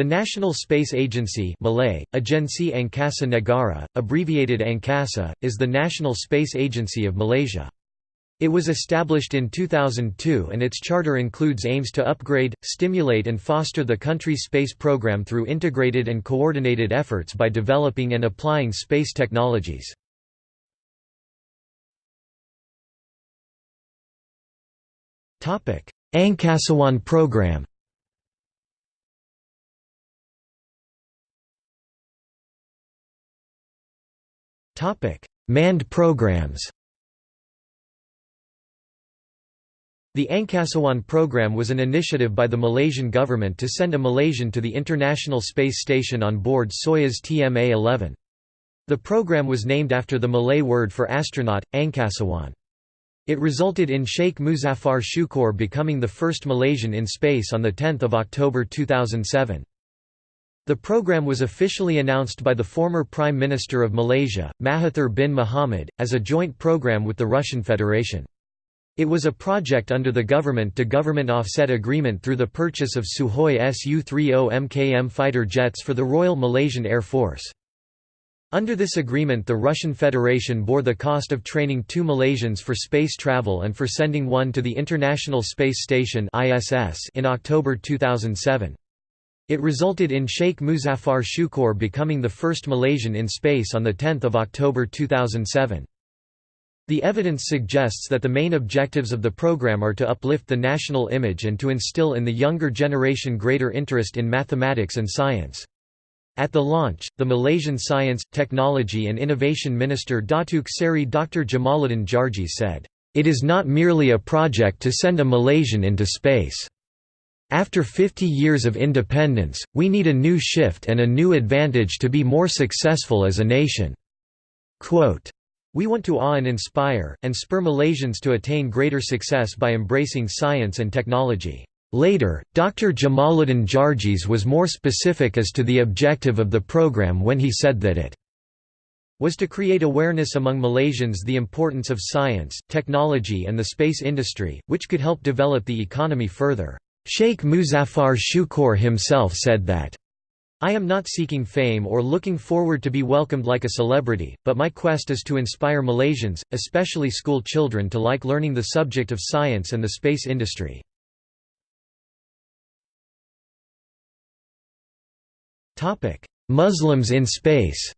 The National Space Agency Malay, Agensi Angkasa Negara, abbreviated Angkasa, is the national space agency of Malaysia. It was established in 2002 and its charter includes aims to upgrade, stimulate and foster the country's space program through integrated and coordinated efforts by developing and applying space technologies. Angkasawan program Manned programs The Angkasawan program was an initiative by the Malaysian government to send a Malaysian to the International Space Station on board Soyuz TMA-11. The program was named after the Malay word for astronaut, Angkasawan. It resulted in Sheikh Muzaffar Shukor becoming the first Malaysian in space on 10 October 2007. The program was officially announced by the former Prime Minister of Malaysia, Mahathir bin Mohamad, as a joint program with the Russian Federation. It was a project under the government-to-government offset agreement through the purchase of Sukhoi Su-30 Mkm fighter jets for the Royal Malaysian Air Force. Under this agreement the Russian Federation bore the cost of training two Malaysians for space travel and for sending one to the International Space Station in October 2007. It resulted in Sheikh Muzaffar Shukor becoming the first Malaysian in space on 10 October 2007. The evidence suggests that the main objectives of the program are to uplift the national image and to instill in the younger generation greater interest in mathematics and science. At the launch, the Malaysian Science, Technology and Innovation Minister Datuk Seri Dr. Jamaluddin Jarjis said, "...it is not merely a project to send a Malaysian into space." After 50 years of independence, we need a new shift and a new advantage to be more successful as a nation." Quote, we want to awe and inspire, and spur Malaysians to attain greater success by embracing science and technology. Later, Dr. Jamaluddin Jarjis was more specific as to the objective of the program when he said that it was to create awareness among Malaysians the importance of science, technology and the space industry, which could help develop the economy further. Sheikh Muzaffar Shukor himself said that, I am not seeking fame or looking forward to be welcomed like a celebrity, but my quest is to inspire Malaysians, especially school children to like learning the subject of science and the space industry. Muslims in space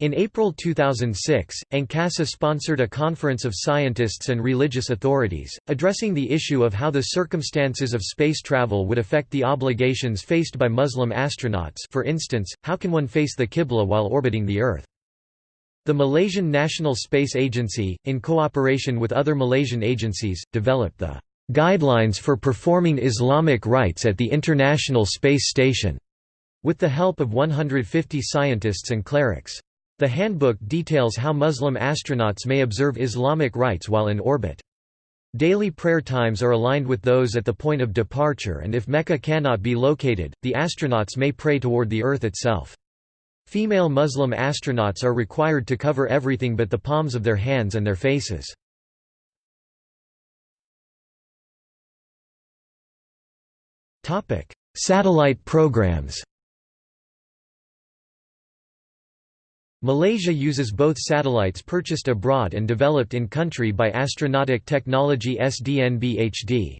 In April 2006, Angkasa sponsored a conference of scientists and religious authorities, addressing the issue of how the circumstances of space travel would affect the obligations faced by Muslim astronauts for instance, how can one face the Qibla while orbiting the Earth? The Malaysian National Space Agency, in cooperation with other Malaysian agencies, developed the "'Guidelines for Performing Islamic Rites at the International Space Station' with the help of 150 scientists and clerics. The handbook details how Muslim astronauts may observe Islamic rites while in orbit. Daily prayer times are aligned with those at the point of departure and if Mecca cannot be located, the astronauts may pray toward the Earth itself. Female Muslim astronauts are required to cover everything but the palms of their hands and their faces. Satellite programs Malaysia uses both satellites purchased abroad and developed in country by Astronautic Technology SDNBHD.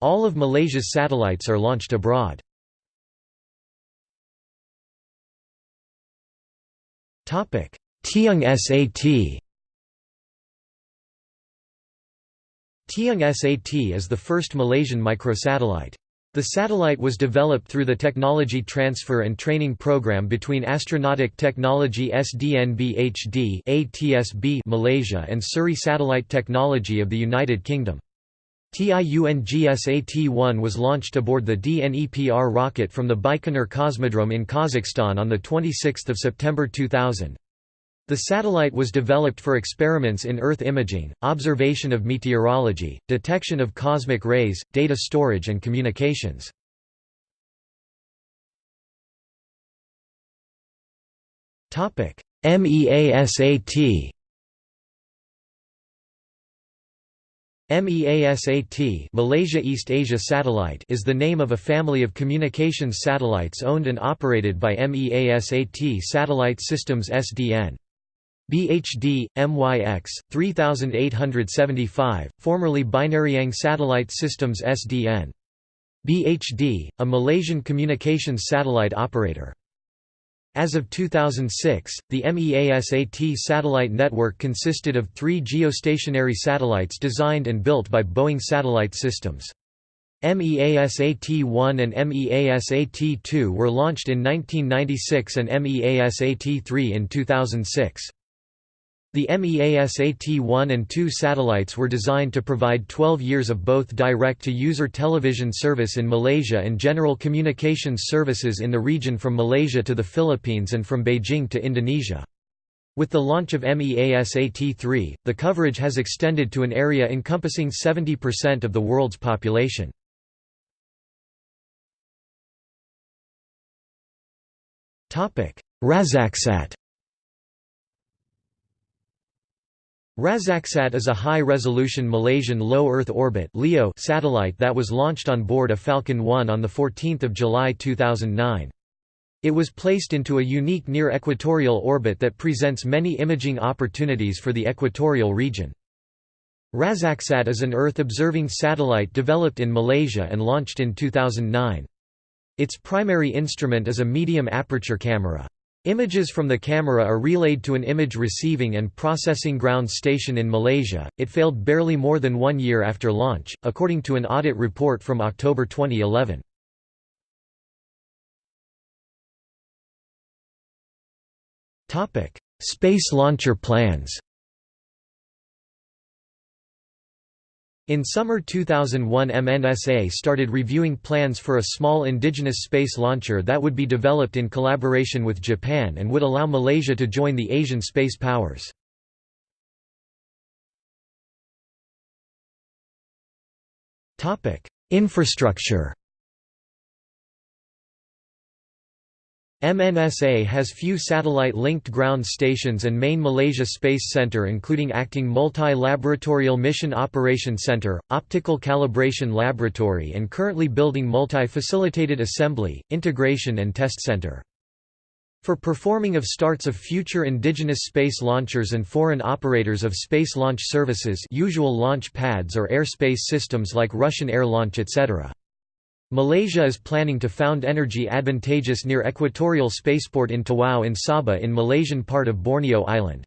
All of Malaysia's satellites are launched abroad. Tiong SAT TiungSAT is the first Malaysian microsatellite. The satellite was developed through the Technology Transfer and Training Program between Astronautic Technology SDNBHD Malaysia and Surrey Satellite Technology of the United Kingdom. TIUNGSAT-1 was launched aboard the DNEPR rocket from the Baikonur Cosmodrome in Kazakhstan on 26 September 2000. The satellite was developed for experiments in Earth imaging, observation of meteorology, detection of cosmic rays, data storage and communications. MEASAT MEASAT Malaysia East Asia Satellite is the name of a family of communications satellites owned and operated by MEASAT Satellite Systems SDN. BHD, MYX, 3875, formerly Binariang Satellite Systems SDN. BHD, a Malaysian communications satellite operator. As of 2006, the MEASAT satellite network consisted of three geostationary satellites designed and built by Boeing Satellite Systems. MEASAT-1 and MEASAT-2 were launched in 1996 and MEASAT-3 in 2006. The MEASAT-1 and 2 satellites were designed to provide 12 years of both direct-to-user television service in Malaysia and general communications services in the region from Malaysia to the Philippines and from Beijing to Indonesia. With the launch of MEASAT-3, the coverage has extended to an area encompassing 70% of the world's population. Razaksat Razaksat is a high-resolution Malaysian low-Earth orbit (LEO) satellite that was launched on board a Falcon 1 on 14 July 2009. It was placed into a unique near-equatorial orbit that presents many imaging opportunities for the equatorial region. Razaksat is an Earth-observing satellite developed in Malaysia and launched in 2009. Its primary instrument is a medium aperture camera. Images from the camera are relayed to an image receiving and processing ground station in Malaysia. It failed barely more than one year after launch, according to an audit report from October 2011. Topic: Space launcher plans. In summer 2001 MNSA started reviewing plans for a small indigenous space launcher that would be developed in collaboration with Japan and would allow Malaysia to join the Asian space powers. Infrastructure MNSA has few satellite-linked ground stations and main Malaysia Space Centre including acting Multi-Laboratorial Mission Operation Centre, Optical Calibration Laboratory and currently building Multi-Facilitated Assembly, Integration and Test Centre. For performing of starts of future indigenous space launchers and foreign operators of space launch services usual launch pads or airspace systems like Russian Air Launch etc. Malaysia is planning to found energy advantageous near equatorial spaceport in Tawau in Sabah in Malaysian part of Borneo Island.